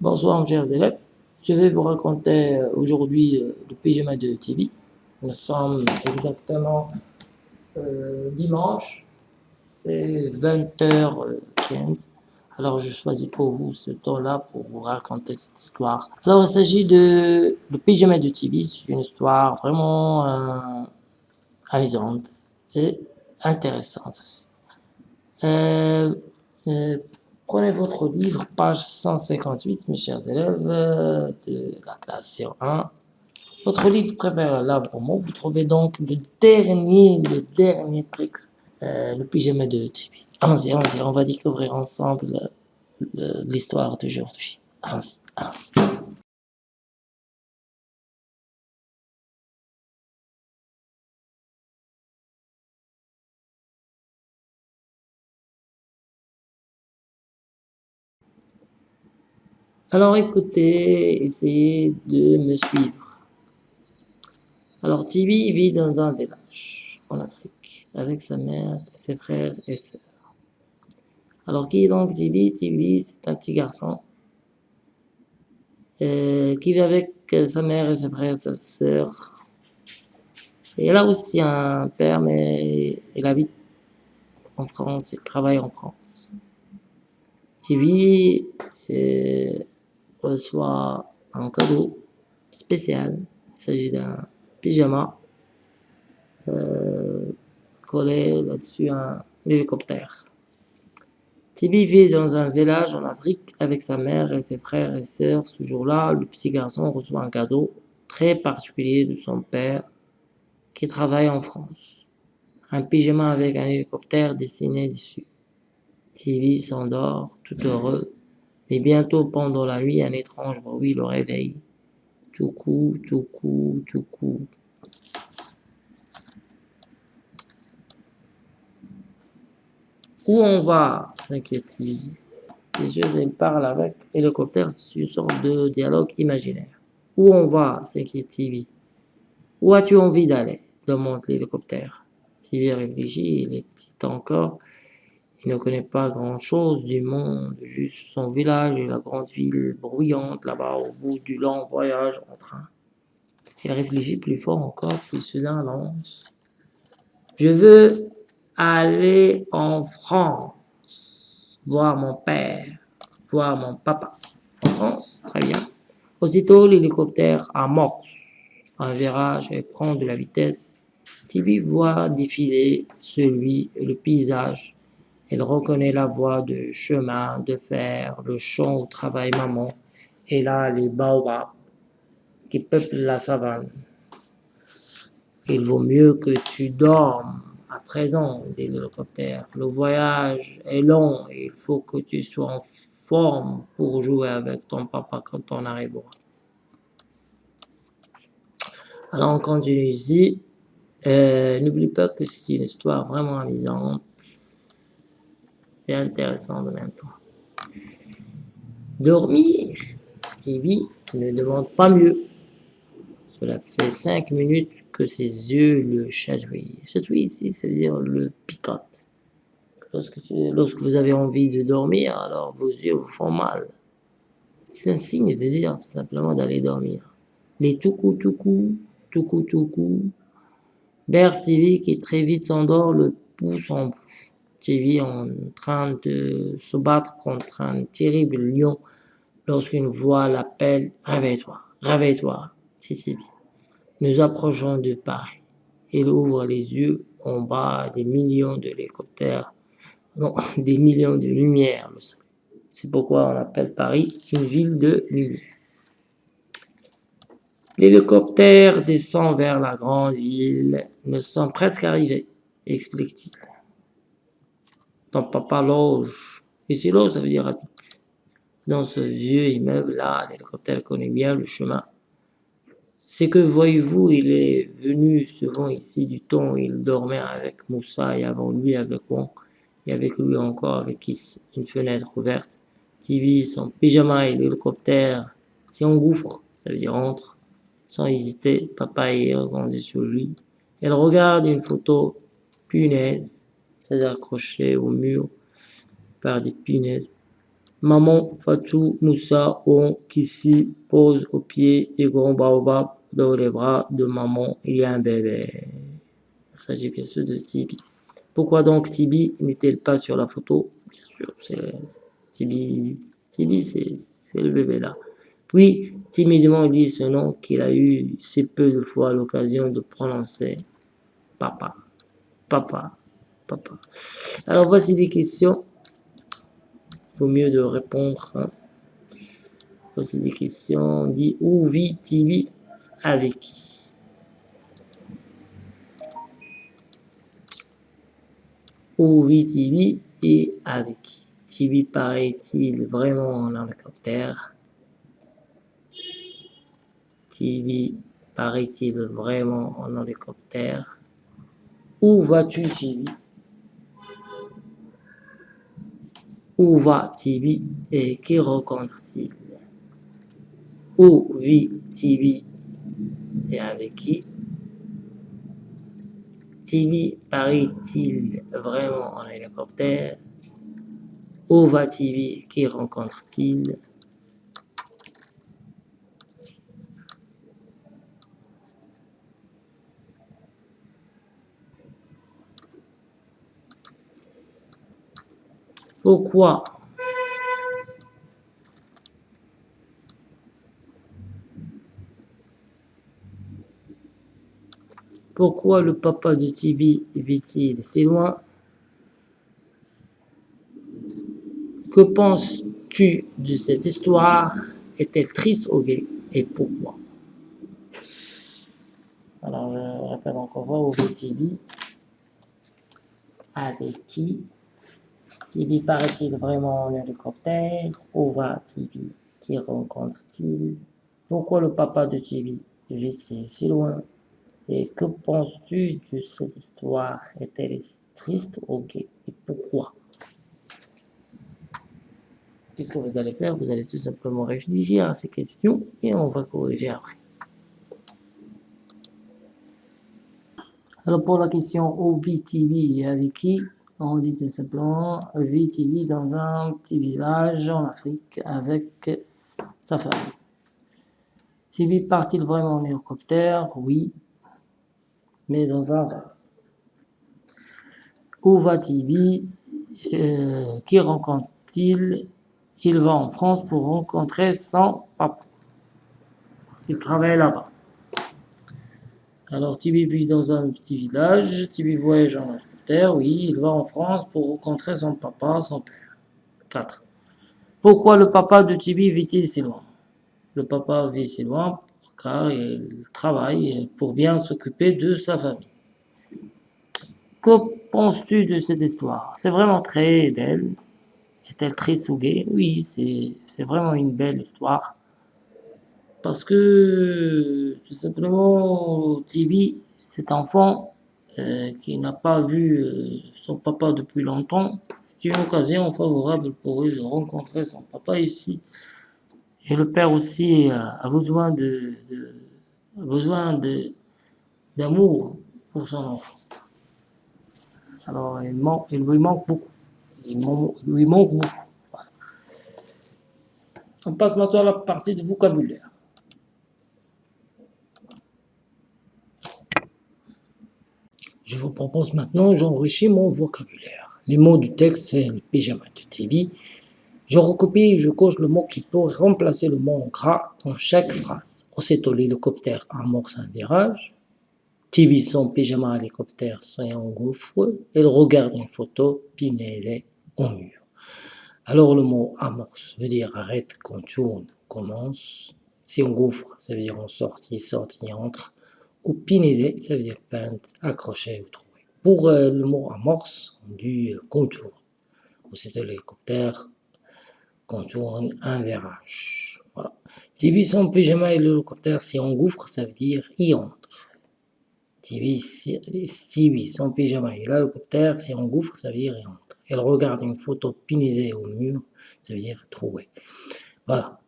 Bonsoir mes chers élèves, je vais vous raconter euh, aujourd'hui euh, le pyjama de TV. Nous sommes exactement euh, dimanche, c'est 20h15. Alors je choisis pour vous ce temps-là pour vous raconter cette histoire. Alors il s'agit de le pyjama de TV, c'est une histoire vraiment amusante et intéressante aussi. Prenez votre livre, page 158, mes chers élèves euh, de la classe C1. Votre livre préféré là pour moi, vous trouvez donc le dernier, le dernier texte, euh, le pyjama de Tibi. Allons-y, allons-y, on va découvrir ensemble euh, l'histoire d'aujourd'hui. Allons-y, allons-y. Alors écoutez, essayez de me suivre. Alors Tibi vit dans un village en Afrique avec sa mère, ses frères et sœurs. Alors qui est donc Tibi? Tibi c'est un petit garçon euh, qui vit avec sa mère et ses frères et sa sœur. Et elle a aussi un père mais il habite en France, il travaille en France. Tibi euh, reçoit un cadeau spécial. Il s'agit d'un pyjama euh, collé là-dessus un hélicoptère. Tibi vit dans un village en Afrique avec sa mère et ses frères et sœurs. Ce jour-là, le petit garçon reçoit un cadeau très particulier de son père qui travaille en France. Un pyjama avec un hélicoptère dessiné dessus. Tibi s'endort tout heureux mais bientôt, pendant la nuit, un étrange bruit le réveille. Tout coup, tout coup, tout coup. Où on va? s'inquiète-t-il. Les yeux, il parle avec hélicoptère, c'est une sorte de dialogue imaginaire. Où on va? s'inquiète Tibi. Où as-tu envie d'aller? demande l'hélicoptère. Tibi réfléchit, il est petit encore. Il ne connaît pas grand-chose du monde, juste son village et la grande ville bruyante là-bas au bout du long voyage en train. Il réfléchit plus fort encore, puis soudain lance. Je veux aller en France, voir mon père, voir mon papa. En France, très bien. Aussitôt, l'hélicoptère amorce un virage et prend de la vitesse. Tibi voit défiler celui, le paysage il reconnaît la voie de chemin de fer, le champ où travaille maman, et là les baobabs qui peuplent la savane. Il vaut mieux que tu dormes à présent, dit l'hélicoptère. Le voyage est long et il faut que tu sois en forme pour jouer avec ton papa quand on arrivera. Alors on continue ici. Euh, N'oublie pas que c'est une histoire vraiment amusante intéressant de même temps. Dormir TV ne demande pas mieux. Cela fait cinq minutes que ses yeux le chatouillent. Chatouille ici, c'est-à-dire le picote. Lorsque, lorsque vous avez envie de dormir, alors vos yeux vous font mal. C'est un signe de dire simplement d'aller dormir. Les tout coup, tout coup. Berce qui très vite s'endort, le pouce en TV en train de se battre contre un terrible lion lorsqu'une voix l'appelle « Réveille-toi, réveille-toi, Titibi. Nous approchons de Paris. Il ouvre les yeux en bas des millions d'hélicoptères, non, des millions de lumières, C'est pourquoi on appelle Paris une ville de lumière. L'hélicoptère descend vers la grande ville. Nous sommes presque arrivés, explique-t-il. Ton papa loge. Ici, loge, ça veut dire habite. Dans ce vieux immeuble-là, l'hélicoptère bien le chemin. C'est que, voyez-vous, il est venu souvent ici du temps il dormait avec Moussa et avant lui avec Wong. Et avec lui encore avec ici, une fenêtre ouverte. Tibi, son pyjama et l'hélicoptère si on gouffre, ça veut dire entre. Sans hésiter, papa est regardé sur lui. Elle regarde une photo punaise accroché au mur par des punaises. Maman, Fatou, Moussa, On, Kissi pose au pied du grand baobab. Dans les bras de maman, il y a un bébé. Il s'agit bien sûr de Tibi. Pourquoi donc Tibi n'est-elle pas sur la photo? Bien sûr, c'est Tibi, Tibi c'est le bébé là. Puis, timidement, il dit ce nom qu'il a eu si peu de fois l'occasion de prononcer. Papa, papa, Alors, voici des questions. Vaut mieux de répondre. Hein. Voici des questions. On dit où vit Tibi avec? Qui Où vit Tibi et avec? Qui Tibi paraît-il vraiment en hélicoptère? Tibi paraît-il vraiment en hélicoptère? Où vas-tu Tibi Où va Tibi et qui rencontre-t-il Où vit Tibi et avec qui? Tibi paraît-il vraiment en hélicoptère? Où va Tibi Qui rencontre-t-il Pourquoi le papa de Tibi vit-il si loin? Que penses-tu de cette histoire? Est-elle triste ou gaie Et pourquoi? Alors, je répète encore fois, où vit Tibi? Avec qui Tibi paraît-il vraiment en hélicoptère? Où va Tibi? Qui rencontre-t-il? Pourquoi le papa de Tibi vit-il si loin? Et que penses-tu de cette histoire? Est-elle triste ou Et pourquoi? Qu'est-ce que vous allez faire? Vous allez tout simplement réfléchir à ces questions et on va corriger après. Alors pour la question OVTV et avec qui? On dit tout simplement VTV dans un petit village en Afrique avec sa famille. TV part-il vraiment en hélicoptère Oui mais dans un Où va Tibi euh, Qui rencontre-t-il? Il va en France pour rencontrer son papa. Parce qu'il travaille là-bas. Alors Tibi vit dans un petit village. Tibi voyage en Oui, il va en France pour rencontrer son papa, son père. 4. Pourquoi le papa de Tibi vit-il si loin? Le papa vit si loin car il travaille pour bien s'occuper de sa famille. Que penses-tu de cette histoire? C'est vraiment très belle. Est-elle triste ou gaie Oui, c'est vraiment une belle histoire. Parce que, tout simplement, Tibi, cet enfant euh, qui n'a pas vu euh, son papa depuis longtemps, c'est une occasion favorable pour lui de rencontrer son papa ici et le père aussi a, besoin de, besoin de d'amour pour son enfant. Alors il, manque, il lui manque beaucoup. Il, lui manque beaucoup. On passe maintenant à la partie de vocabulaire. Je vous propose maintenant, j'enrichis mon vocabulaire. Les mots du texte, c'est le pyjama de TV, je recopie et je coche le mot qui peut remplacer le mot en gras dans chaque phrase. Aussitôt l'hélicoptère amorce un virage. Tibi son pyjama hélicoptère s'engouffre. Elle regarde une photo pinaisée au mur. Alors le mot amorce veut dire arrête, tourne, commence. Si on gouffre, ça veut dire on sortit, sortit, entre. Ou pinaisé, ça veut dire peinte, accroché ou trouvé. Pour euh, le mot amorce, on dit contour. Aussitôt l'hélicoptère tourne un virage. Voilà. TV son pyjama et l'hélicoptère s'y engouffre, ça veut dire y entre. TV, Stevie, son pyjama et l'hélicoptère s'y engouffre, ça veut dire y entre. Elle regarde une photo pinisée au mur, ça veut dire trouver. Voilà.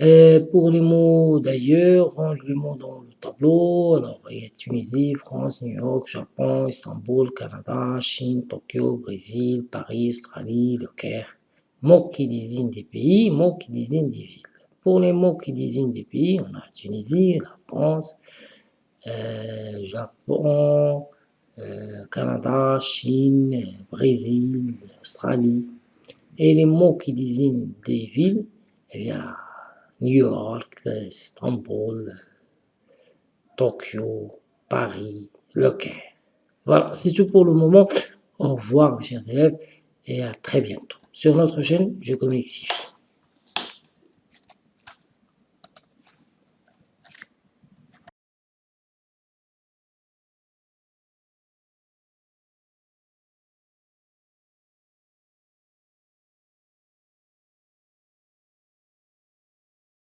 Et pour les mots d'ailleurs, range les mots dans le tableau. Alors, il y a Tunisie, France, New York, Japon, Istanbul, Canada, Chine, Tokyo, Brésil, Paris, Australie, le Caire, Mots qui désignent des pays, mots qui désignent des villes. Pour les mots qui désignent des pays, on a Tunisie, la France, euh, Japon, euh, Canada, Chine, Brésil, Australie. Et les mots qui désignent des villes, il y a New York, Istanbul, Tokyo, Paris, Le Caire. Voilà, c'est tout pour le moment. Au revoir mes chers élèves et à très bientôt. Sur notre chaîne, je communique